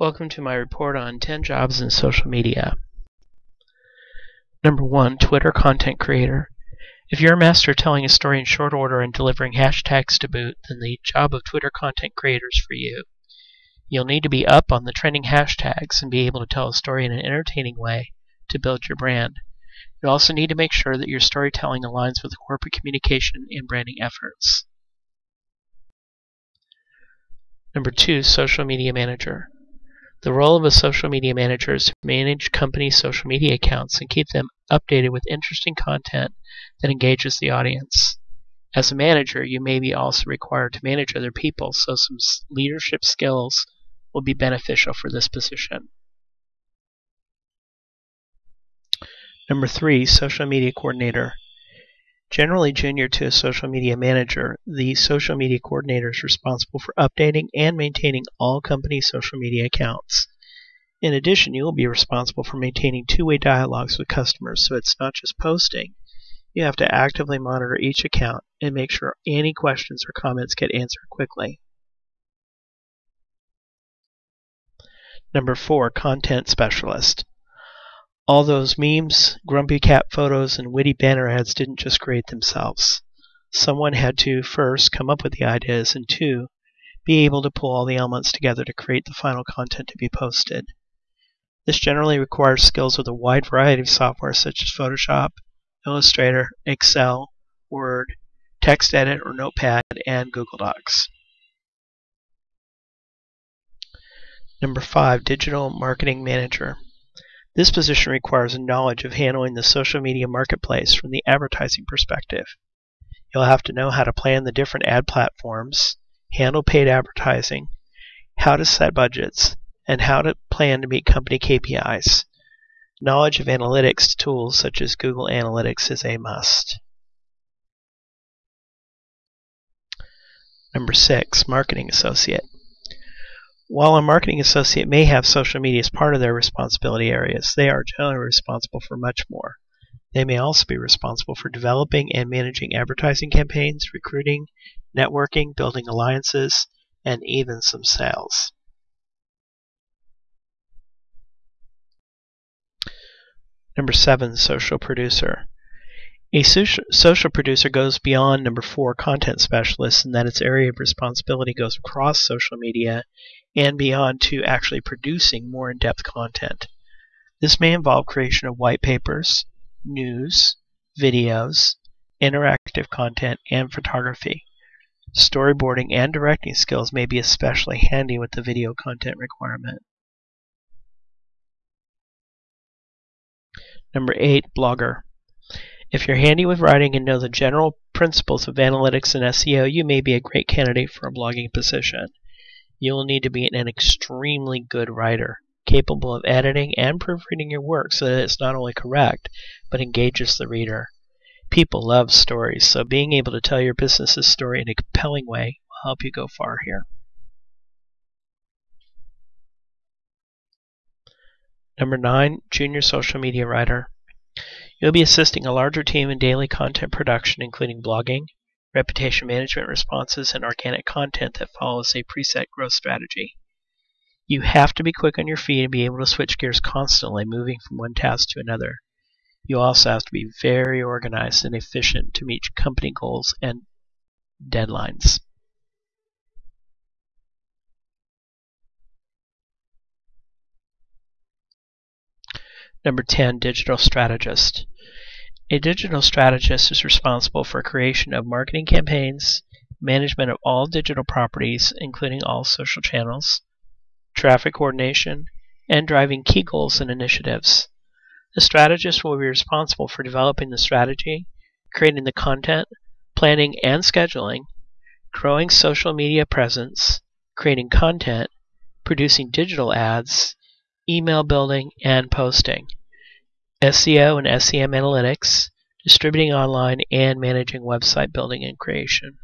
Welcome to my report on 10 jobs in social media. Number 1. Twitter Content Creator. If you're a master telling a story in short order and delivering hashtags to boot, then the job of Twitter Content Creator is for you. You'll need to be up on the trending hashtags and be able to tell a story in an entertaining way to build your brand. You also need to make sure that your storytelling aligns with corporate communication and branding efforts. Number two, social media manager. The role of a social media manager is to manage company social media accounts and keep them updated with interesting content that engages the audience. As a manager, you may be also required to manage other people, so some leadership skills will be beneficial for this position. Number three, social media coordinator. Generally junior to a social media manager, the social media coordinator is responsible for updating and maintaining all company social media accounts. In addition, you will be responsible for maintaining two-way dialogues with customers, so it's not just posting. You have to actively monitor each account and make sure any questions or comments get answered quickly. Number four, content specialist. All those memes, grumpy cat photos, and witty banner ads didn't just create themselves. Someone had to, first, come up with the ideas, and two, be able to pull all the elements together to create the final content to be posted. This generally requires skills with a wide variety of software such as Photoshop, Illustrator, Excel, Word, TextEdit or Notepad, and Google Docs. Number five, Digital Marketing Manager. This position requires a knowledge of handling the social media marketplace from the advertising perspective. You'll have to know how to plan the different ad platforms, handle paid advertising, how to set budgets, and how to plan to meet company KPIs. Knowledge of analytics tools such as Google Analytics is a must. Number six, Marketing Associate. While a marketing associate may have social media as part of their responsibility areas, they are generally responsible for much more. They may also be responsible for developing and managing advertising campaigns, recruiting, networking, building alliances, and even some sales. Number seven, social producer. A social producer goes beyond number four, content specialist, in that its area of responsibility goes across social media and beyond to actually producing more in-depth content. This may involve creation of white papers, news, videos, interactive content, and photography. Storyboarding and directing skills may be especially handy with the video content requirement. Number 8. Blogger. If you're handy with writing and know the general principles of analytics and SEO, you may be a great candidate for a blogging position you will need to be an extremely good writer, capable of editing and proofreading your work so that it's not only correct, but engages the reader. People love stories, so being able to tell your business's story in a compelling way will help you go far here. Number 9. Junior Social Media Writer. You'll be assisting a larger team in daily content production, including blogging, reputation management responses, and organic content that follows a preset growth strategy. You have to be quick on your feet and be able to switch gears constantly, moving from one task to another. You also have to be very organized and efficient to meet company goals and deadlines. Number 10, Digital Strategist. A digital strategist is responsible for creation of marketing campaigns, management of all digital properties, including all social channels, traffic coordination, and driving key goals and initiatives. The strategist will be responsible for developing the strategy, creating the content, planning and scheduling, growing social media presence, creating content, producing digital ads, email building, and posting. SEO and SEM analytics, distributing online, and managing website building and creation.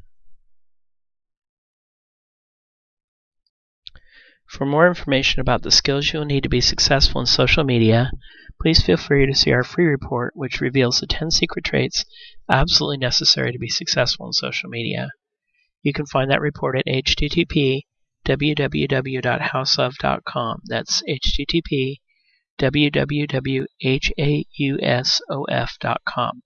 For more information about the skills you will need to be successful in social media, please feel free to see our free report which reveals the 10 secret traits absolutely necessary to be successful in social media. You can find that report at http www.houseof.com. That's http www.hausof.com.